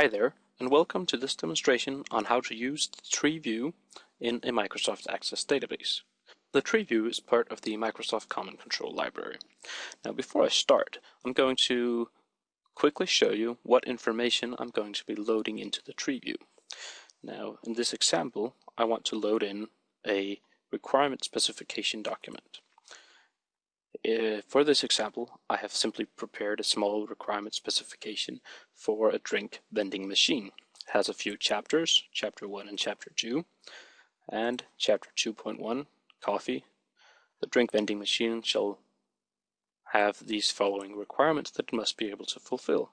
Hi there, and welcome to this demonstration on how to use the tree view in a Microsoft Access database. The tree view is part of the Microsoft Common Control Library. Now before I start, I'm going to quickly show you what information I'm going to be loading into the tree view. Now in this example, I want to load in a requirement specification document. Uh, for this example, I have simply prepared a small requirement specification for a drink vending machine. It has a few chapters, chapter 1 and chapter 2, and chapter 2.1, coffee. The drink vending machine shall have these following requirements that it must be able to fulfill.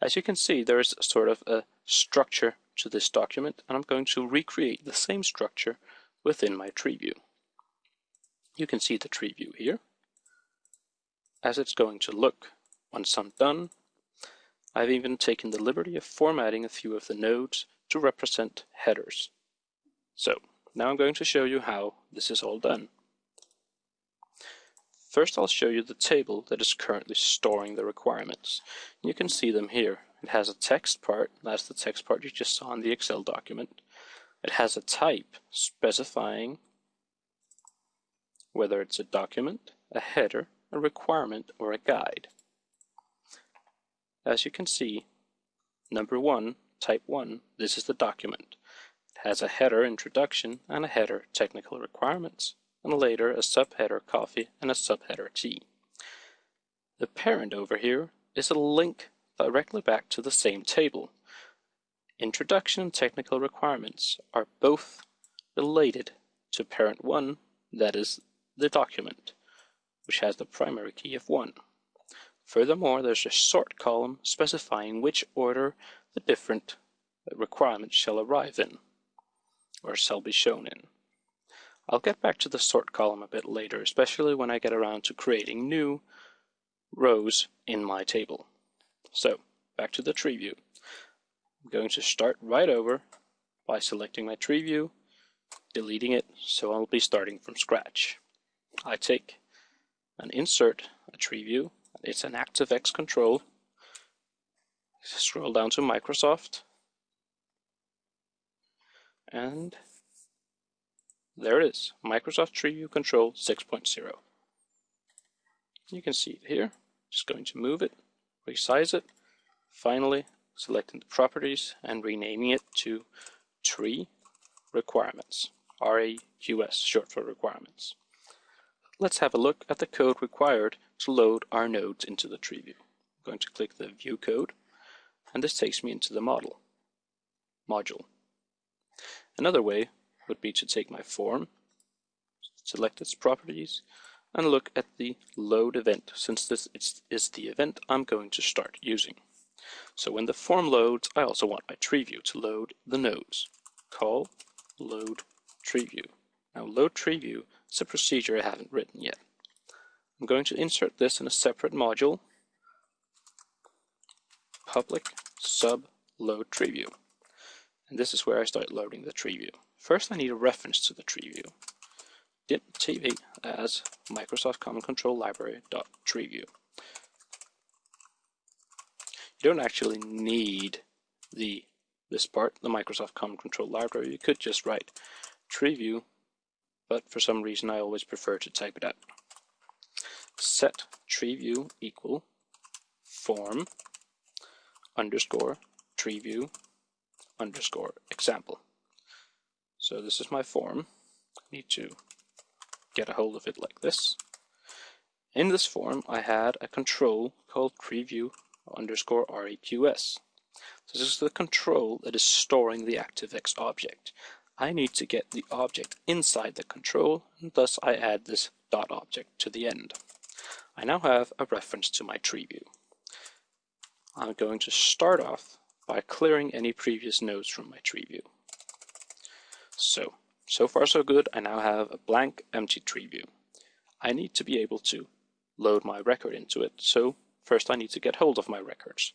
As you can see, there is sort of a structure to this document, and I'm going to recreate the same structure within my tree view. You can see the tree view here as it's going to look once I'm done. I've even taken the liberty of formatting a few of the nodes to represent headers. So now I'm going to show you how this is all done. First I'll show you the table that is currently storing the requirements. You can see them here. It has a text part, that's the text part you just saw in the Excel document. It has a type specifying whether it's a document, a header, a requirement, or a guide. As you can see, number one, type 1, this is the document. It has a header introduction and a header technical requirements, and later a subheader coffee and a subheader tea. The parent over here is a link directly back to the same table. Introduction and technical requirements are both related to parent 1, that is the document, which has the primary key of 1. Furthermore, there's a sort column specifying which order the different requirements shall arrive in, or shall be shown in. I'll get back to the sort column a bit later, especially when I get around to creating new rows in my table. So, back to the tree view. I'm going to start right over by selecting my tree view, deleting it, so I'll be starting from scratch. I take and insert a tree view. It's an ActiveX control. Scroll down to Microsoft. And there it is, Microsoft Tree View Control 6.0. You can see it here. Just going to move it, resize it, finally selecting the properties and renaming it to Tree Requirements, RAQS, short for requirements. Let's have a look at the code required to load our nodes into the tree view. I'm going to click the View Code, and this takes me into the model module. Another way would be to take my form, select its properties, and look at the load event, since this is the event I'm going to start using. So when the form loads, I also want my tree view to load the nodes. Call load tree view. Now load tree view is a procedure I haven't written yet. I'm going to insert this in a separate module, public sub load tree view. And this is where I start loading the tree view. First I need a reference to the tree view. TV as Microsoft Common Control Library dot tree view. You don't actually need the this part, the Microsoft Common Control Library. You could just write tree view but for some reason I always prefer to type it out. Set tree view equal form underscore tree view underscore example. So this is my form. I need to get a hold of it like this. In this form I had a control called tree view underscore RAQS. This is the control that is storing the ActiveX object. I need to get the object inside the control, and thus I add this dot object to the end. I now have a reference to my tree view. I'm going to start off by clearing any previous nodes from my tree view. So, so far so good, I now have a blank empty tree view. I need to be able to load my record into it, so first I need to get hold of my records.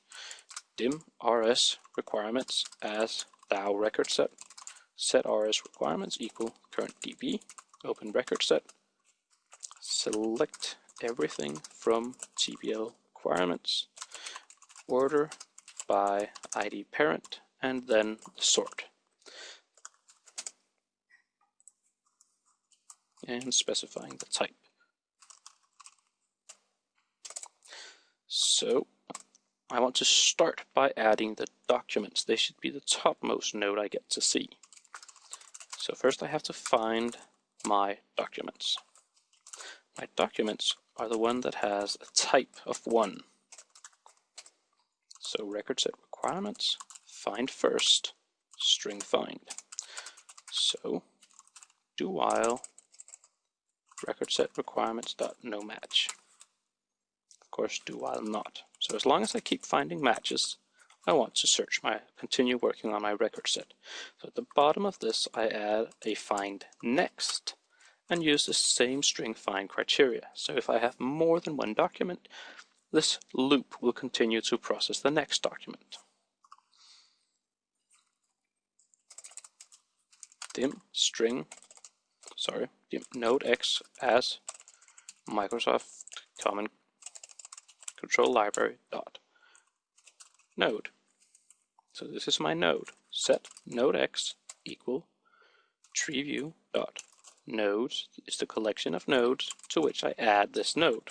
dim rs requirements as DAO record set set rs requirements equal current db, open record set, select everything from tbl requirements, order by id parent and then sort. And specifying the type. So I want to start by adding the documents. They should be the topmost node I get to see. So first I have to find my documents. My documents are the one that has a type of 1. So record set requirements, find first, string find. So do while record set requirements dot no match. Of course, do while not. So as long as I keep finding matches, I want to search my continue working on my record set. So at the bottom of this, I add a find next and use the same string find criteria. So if I have more than one document, this loop will continue to process the next document. dim string, sorry, dim node x as Microsoft Common Control Library dot node. So this is my node. Set node x equal tree view dot nodes is the collection of nodes to which I add this node.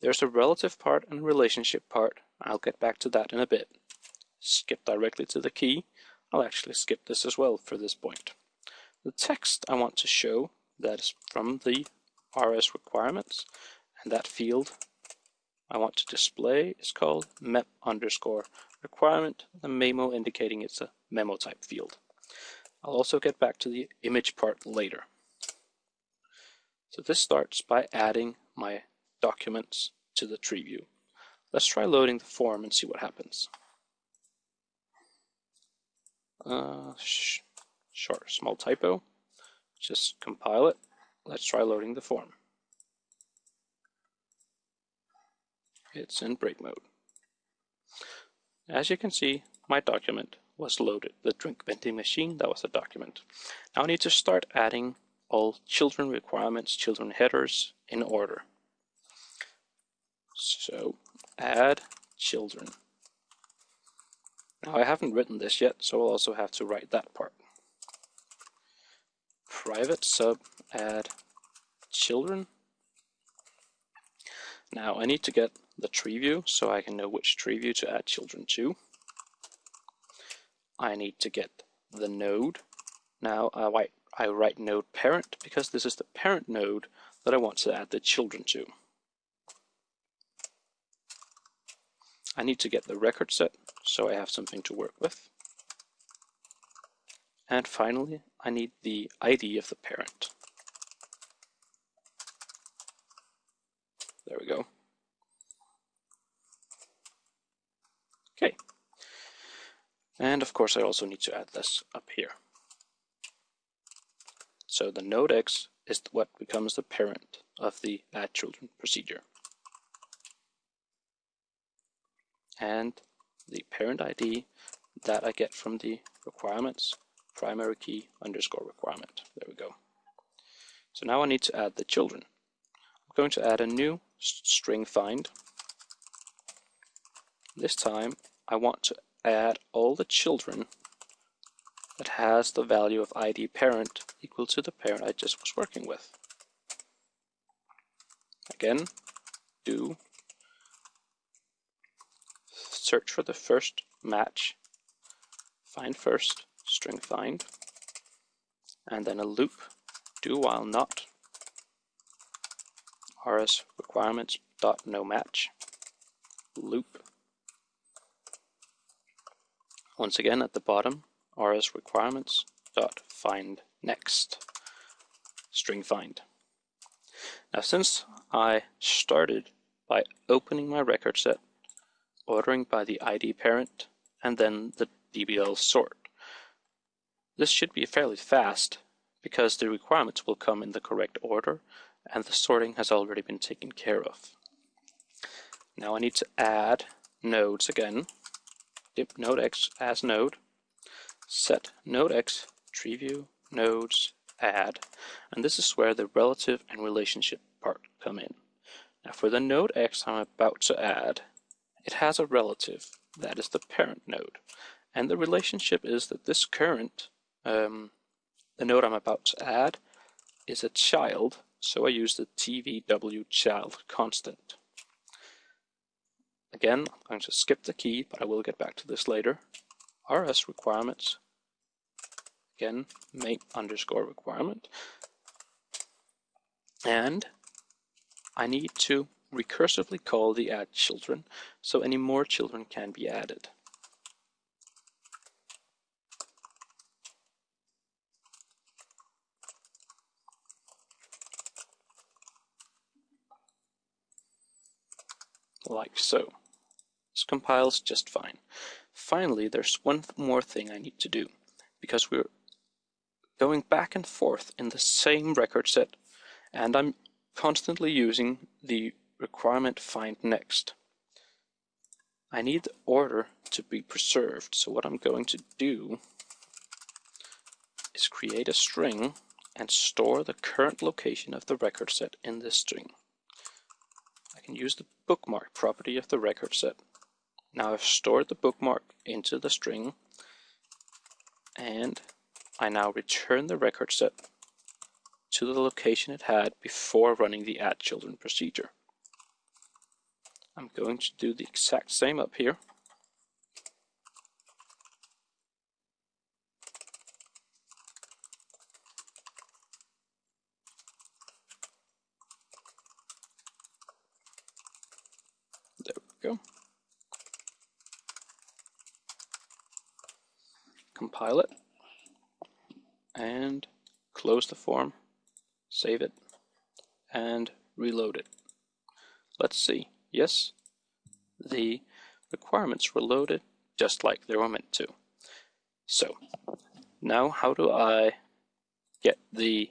There's a relative part and relationship part. I'll get back to that in a bit. Skip directly to the key. I'll actually skip this as well for this point. The text I want to show that is from the RS requirements and that field I want to display is called mem underscore requirement, the memo indicating it's a memo type field. I'll also get back to the image part later. So this starts by adding my documents to the tree view. Let's try loading the form and see what happens. Uh, sh short, small typo. Just compile it. Let's try loading the form. It's in break mode. As you can see, my document was loaded. The drink vending machine, that was a document. Now I need to start adding all children requirements, children headers in order. So add children. Now I haven't written this yet, so I'll also have to write that part. Private sub add children. Now I need to get the tree view so I can know which tree view to add children to. I need to get the node. Now I write, I write node parent because this is the parent node that I want to add the children to. I need to get the record set so I have something to work with. And finally, I need the ID of the parent. There we go. Okay. And of course I also need to add this up here. So the node X is what becomes the parent of the add children procedure. And the parent ID that I get from the requirements primary key underscore requirement. There we go. So now I need to add the children. I'm going to add a new string find. This time I want to add all the children that has the value of id parent equal to the parent I just was working with. Again, do search for the first match, find first, string find, and then a loop, do while not, rs requirements dot no match, loop, once again at the bottom, rs requirements dot find next. String find. Now since I started by opening my record set, ordering by the ID parent, and then the DBL sort, this should be fairly fast because the requirements will come in the correct order and the sorting has already been taken care of. Now I need to add nodes again dim node x as node, set node x tree view nodes add, and this is where the relative and relationship part come in. Now for the node x I'm about to add, it has a relative that is the parent node. And the relationship is that this current, um, the node I'm about to add, is a child, so I use the tvw child constant. Again, I'm going to skip the key, but I will get back to this later. RS requirements, again, mem underscore requirement. And I need to recursively call the add children, so any more children can be added. Like so. This compiles just fine. Finally, there's one more thing I need to do, because we're going back and forth in the same record set, and I'm constantly using the requirement find next. I need the order to be preserved, so what I'm going to do is create a string and store the current location of the record set in this string. Use the bookmark property of the record set. Now I've stored the bookmark into the string and I now return the record set to the location it had before running the add children procedure. I'm going to do the exact same up here. There we go. Compile it and close the form, save it, and reload it. Let's see. Yes, the requirements were loaded just like they were meant to. So, now how do I get the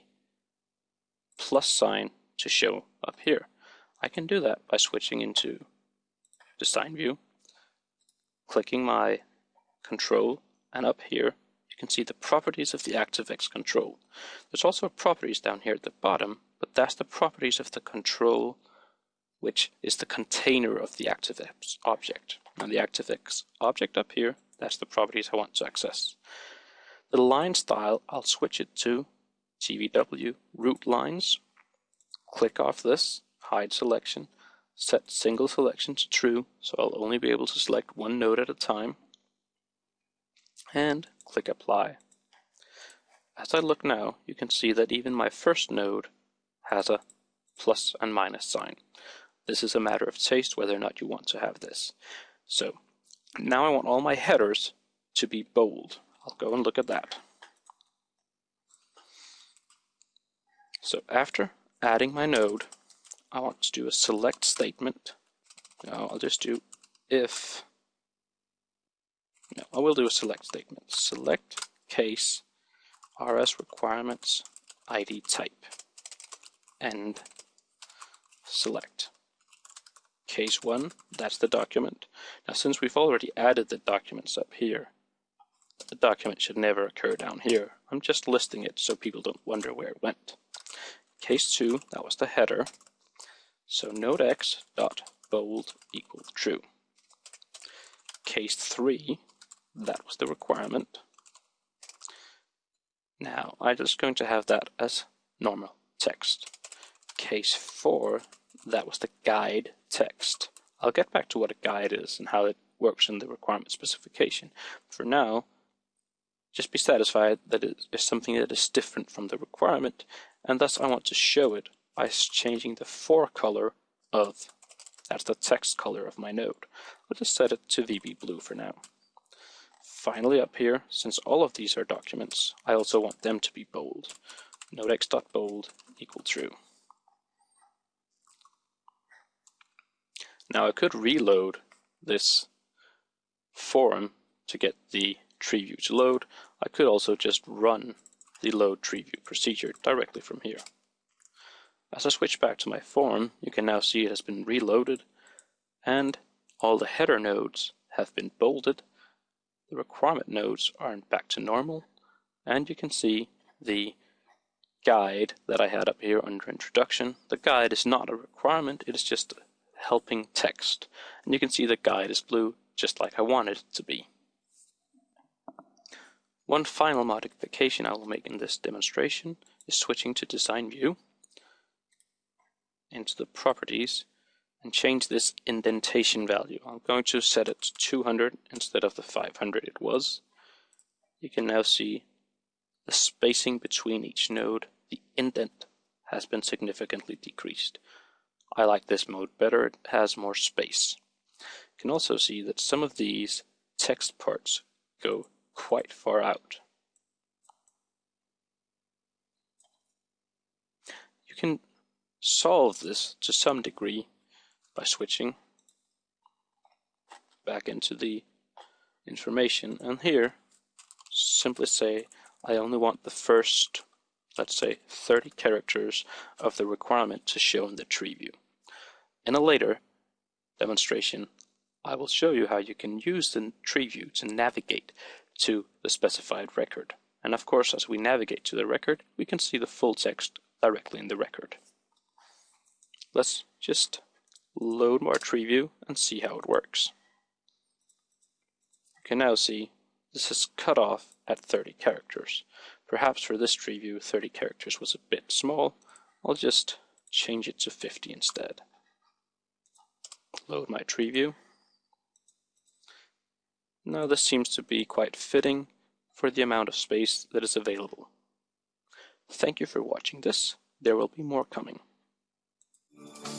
plus sign to show up here? I can do that by switching into design view, clicking my control, and up here you can see the properties of the ActiveX control. There's also properties down here at the bottom, but that's the properties of the control which is the container of the ActiveX object. And the ActiveX object up here, that's the properties I want to access. The line style, I'll switch it to TVW root lines. Click off this, hide selection, set single selection to true, so I'll only be able to select one node at a time, and click apply. As I look now, you can see that even my first node has a plus and minus sign. This is a matter of taste whether or not you want to have this. So now I want all my headers to be bold. I'll go and look at that. So after adding my node, I want to do a select statement. Now I'll just do if, no, I will do a select statement. Select case rs requirements id type and select case 1, that's the document. Now since we've already added the documents up here, the document should never occur down here. I'm just listing it so people don't wonder where it went. Case 2, that was the header. So node x dot bold equal true. Case 3, that was the requirement. Now I'm just going to have that as normal text. Case 4, that was the guide text. I'll get back to what a guide is and how it works in the requirement specification. For now, just be satisfied that it is something that is different from the requirement, and thus I want to show it by changing the fore color of, that's the text color of my node. I'll just set it to VB blue for now. Finally up here, since all of these are documents, I also want them to be bold. Nodex.bold equal true. Now I could reload this form to get the tree view to load. I could also just run the load tree view procedure directly from here. As I switch back to my form, you can now see it has been reloaded and all the header nodes have been bolded. The requirement nodes are back to normal and you can see the guide that I had up here under introduction. The guide is not a requirement, it is just helping text. And you can see the guide is blue just like I wanted it to be. One final modification I will make in this demonstration is switching to design view into the properties and change this indentation value. I'm going to set it to 200 instead of the 500 it was. You can now see the spacing between each node, the indent has been significantly decreased. I like this mode better, it has more space. You can also see that some of these text parts go quite far out. You can solve this to some degree by switching back into the information and here simply say I only want the first let's say 30 characters of the requirement to show in the tree view. In a later demonstration I will show you how you can use the tree view to navigate to the specified record. And of course, as we navigate to the record, we can see the full text directly in the record. Let's just load our tree view and see how it works. You can now see this is cut off at 30 characters. Perhaps for this tree view 30 characters was a bit small. I'll just change it to 50 instead. Load my tree view. Now this seems to be quite fitting for the amount of space that is available. Thank you for watching this. There will be more coming. Thank you.